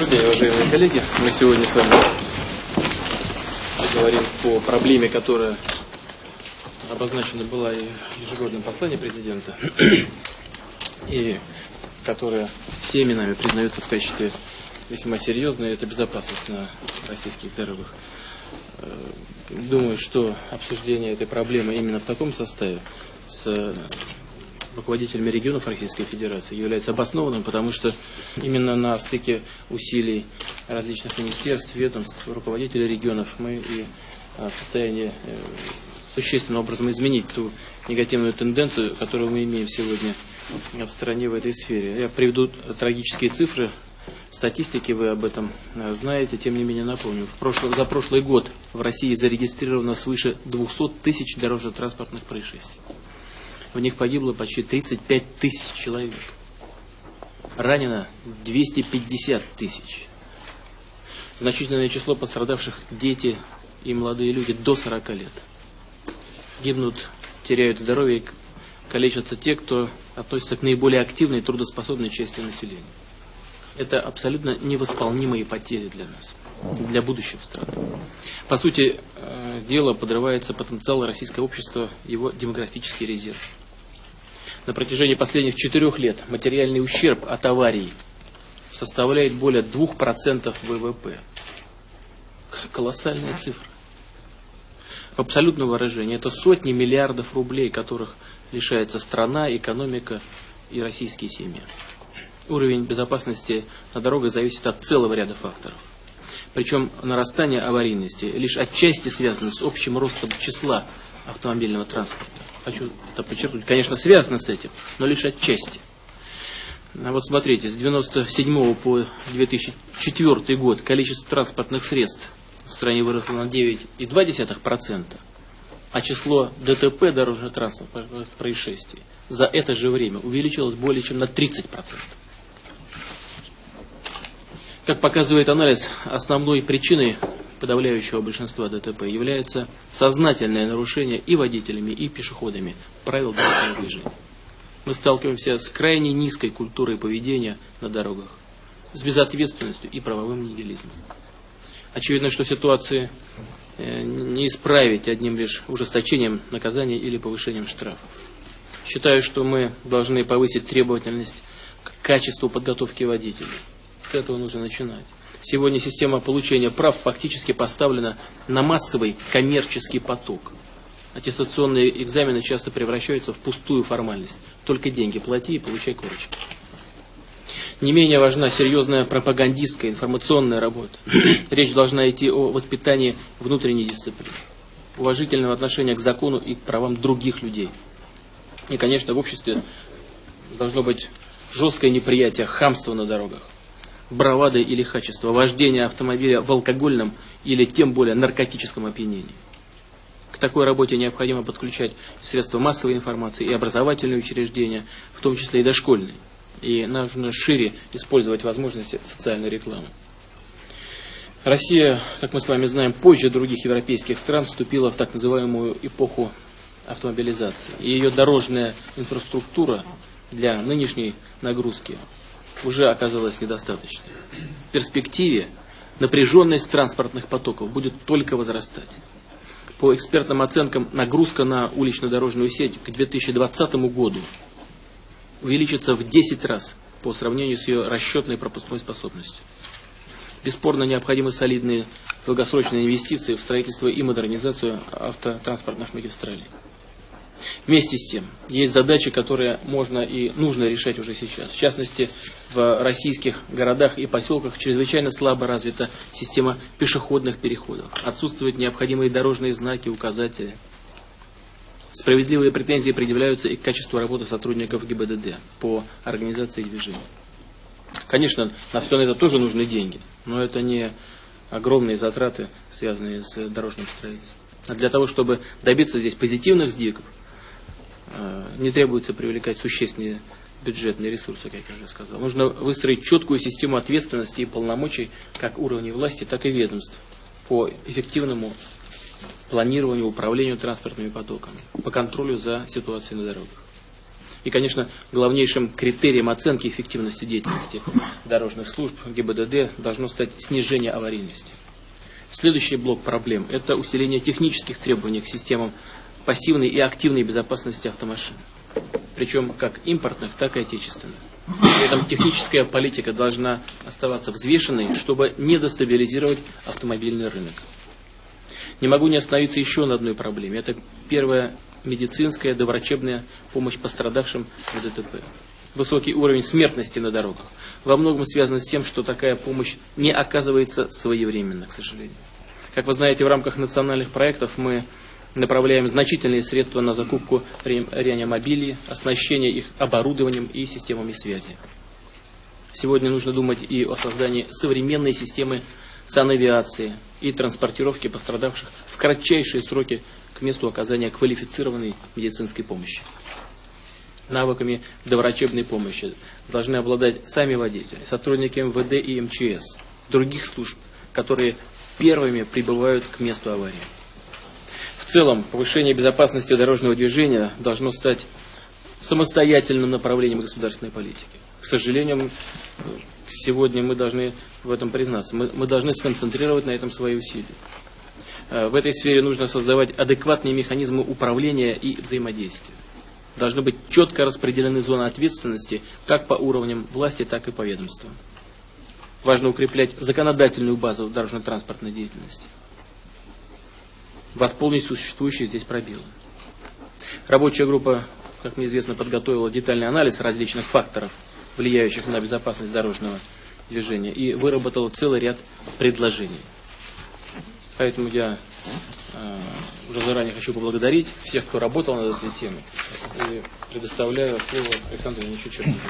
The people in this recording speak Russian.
Добрый уважаемые коллеги. Мы сегодня с вами говорим по проблеме, которая обозначена была и в ежегодном послании президента, и которая всеми нами признается в качестве весьма серьезной, это безопасность на российских дорогах. Э, думаю, что обсуждение этой проблемы именно в таком составе с руководителями регионов Российской Федерации является обоснованным, потому что именно на стыке усилий различных министерств, ведомств, руководителей регионов мы и а, в состоянии э, существенным образом изменить ту негативную тенденцию, которую мы имеем сегодня в стране в этой сфере. Я приведу трагические цифры, статистики вы об этом э, знаете, тем не менее напомню. В прошлый, за прошлый год в России зарегистрировано свыше 200 тысяч дорожно-транспортных происшествий в них погибло почти 35 тысяч человек. Ранено 250 тысяч. Значительное число пострадавших дети и молодые люди до 40 лет. Гибнут, теряют здоровье и калечатся те, кто относится к наиболее активной и трудоспособной части населения. Это абсолютно невосполнимые потери для нас, для будущего страны. По сути, э, дело подрывается потенциал российского общества, его демографический резерв на протяжении последних четырех лет материальный ущерб от аварий составляет более 2% ВВП. Колоссальная цифра. В абсолютном выражении это сотни миллиардов рублей, которых лишается страна, экономика и российские семьи. Уровень безопасности на дорогах зависит от целого ряда факторов. Причем нарастание аварийности лишь отчасти связано с общим ростом числа автомобильного транспорта хочу это подчеркнуть, конечно, связано с этим, но лишь отчасти. А вот смотрите, с 1997 по 2004 год количество транспортных средств в стране выросло на 9,2%, а число ДТП, дорожно-транспортных происшествий, за это же время увеличилось более чем на 30%. Как показывает анализ, основной причиной подавляющего большинства ДТП является сознательное нарушение и водителями, и пешеходами правил дорожного движения. Мы сталкиваемся с крайне низкой культурой поведения на дорогах, с безответственностью и правовым нигилизмом. Очевидно, что ситуации э, не исправить одним лишь ужесточением наказания или повышением штрафов. Считаю, что мы должны повысить требовательность к качеству подготовки водителей. С этого нужно начинать. Сегодня система получения прав фактически поставлена на массовый коммерческий поток. Аттестационные экзамены часто превращаются в пустую формальность. Только деньги плати и получай корочки. Не менее важна серьезная пропагандистская, информационная работа. Речь должна идти о воспитании внутренней дисциплины, уважительного отношения к закону и к правам других людей. И, конечно, в обществе должно быть жесткое неприятие хамства на дорогах бравада или хачество, вождение автомобиля в алкогольном или тем более наркотическом опьянении. К такой работе необходимо подключать средства массовой информации и образовательные учреждения, в том числе и дошкольные. И нужно шире использовать возможности социальной рекламы. Россия, как мы с вами знаем, позже других европейских стран вступила в так называемую эпоху автомобилизации. И ее дорожная инфраструктура для нынешней нагрузки уже оказалось недостаточно. В перспективе напряженность транспортных потоков будет только возрастать. По экспертным оценкам, нагрузка на улично-дорожную сеть к 2020 году увеличится в 10 раз по сравнению с ее расчетной пропускной способностью. Бесспорно необходимы солидные долгосрочные инвестиции в строительство и модернизацию автотранспортных магистралей. Вместе с тем, есть задачи, которые можно и нужно решать уже сейчас. В частности, в российских городах и поселках чрезвычайно слабо развита система пешеходных переходов. Отсутствуют необходимые дорожные знаки, указатели. Справедливые претензии предъявляются и к качеству работы сотрудников ГИБДД по организации движения. Конечно, на все это тоже нужны деньги, но это не огромные затраты, связанные с дорожным строительством. А для того, чтобы добиться здесь позитивных сдвигов, не требуется привлекать существенные бюджетные ресурсы, как я уже сказал. Нужно выстроить четкую систему ответственности и полномочий как уровней власти, так и ведомств по эффективному планированию, управлению транспортными потоками, по контролю за ситуацией на дорогах. И, конечно, главнейшим критерием оценки эффективности деятельности дорожных служб ГИБДД должно стать снижение аварийности. Следующий блок проблем – это усиление технических требований к системам пассивной и активной безопасности автомашин. Причем как импортных, так и отечественных. При этом техническая политика должна оставаться взвешенной, чтобы не дестабилизировать автомобильный рынок. Не могу не остановиться еще на одной проблеме. Это первая медицинская доврачебная помощь пострадавшим в ДТП. Высокий уровень смертности на дорогах во многом связан с тем, что такая помощь не оказывается своевременно, к сожалению. Как вы знаете, в рамках национальных проектов мы направляем значительные средства на закупку реанимобилей, оснащение их оборудованием и системами связи. Сегодня нужно думать и о создании современной системы санавиации и транспортировки пострадавших в кратчайшие сроки к месту оказания квалифицированной медицинской помощи. Навыками доврачебной помощи должны обладать сами водители, сотрудники МВД и МЧС, других служб, которые первыми прибывают к месту аварии. Целом, повышение безопасности дорожного движения должно стать самостоятельным направлением государственной политики. К сожалению, сегодня мы должны в этом признаться. Мы, мы должны сконцентрировать на этом свои усилия. Э, в этой сфере нужно создавать адекватные механизмы управления и взаимодействия. Должны быть четко распределены зоны ответственности как по уровням власти, так и по ведомствам. Важно укреплять законодательную базу дорожно-транспортной деятельности восполнить существующие здесь пробелы. Рабочая группа, как мне известно, подготовила детальный анализ различных факторов, влияющих на безопасность дорожного движения, и выработала целый ряд предложений. Поэтому я э, уже заранее хочу поблагодарить всех, кто работал над этой темой, и предоставляю слово Александру Ильичу Черникову.